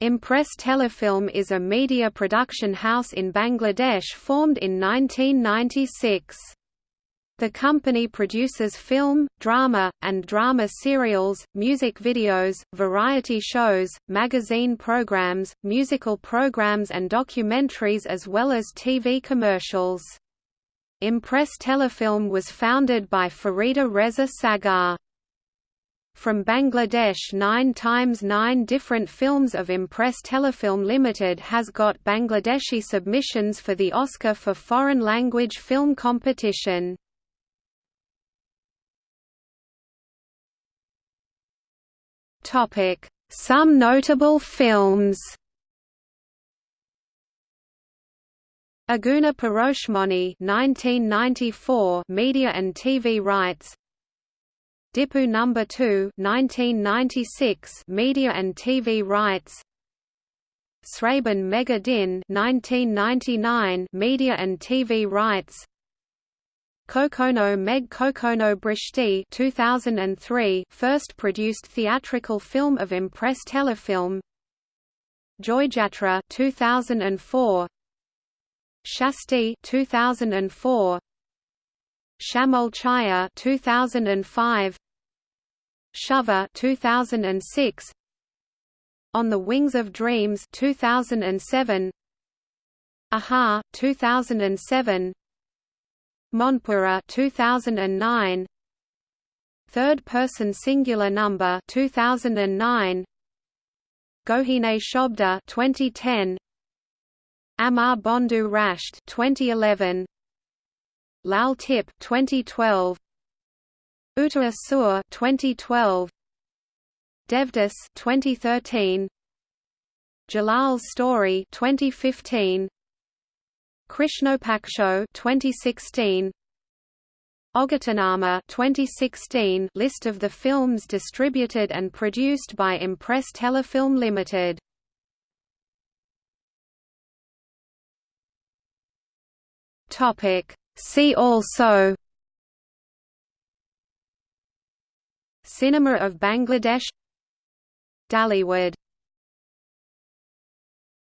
Impress Telefilm is a media production house in Bangladesh formed in 1996. The company produces film, drama, and drama serials, music videos, variety shows, magazine programs, musical programs and documentaries as well as TV commercials. Impress Telefilm was founded by Faridur Reza Sagar from Bangladesh 9 times 9 different films of Impress Telefilm Limited has got Bangladeshi submissions for the Oscar for Foreign Language Film Competition. Topic: Some notable films Aguna Paroshmoni 1994 Media and TV rights Dipu Number 2, 1996, Media and TV rights. Srabon Megher Din, 1999, Media and TV rights. Kokhono Megh Kokhono Brishti 2003, first produced theatrical film of Impress Telefilm. Joyjatra 2004. Shasti 2004. Shamol Chaya 2005 Shava 2006 On the Wings of Dreams 2007 Aha 2007 Monpura 2009 Third person singular number 2009 Gohine Shobda 2010 Amar Bondhu Rashed 2011 Lal Tip 2012 Uta Asur 2012 Devdas 2013 Jalal's Story 2015 Krishnopaksho 2016 Ogatanama 2016 list of the films distributed and produced by Impress Telefilm Limited. Topic See also Cinema of Bangladesh Dhallywood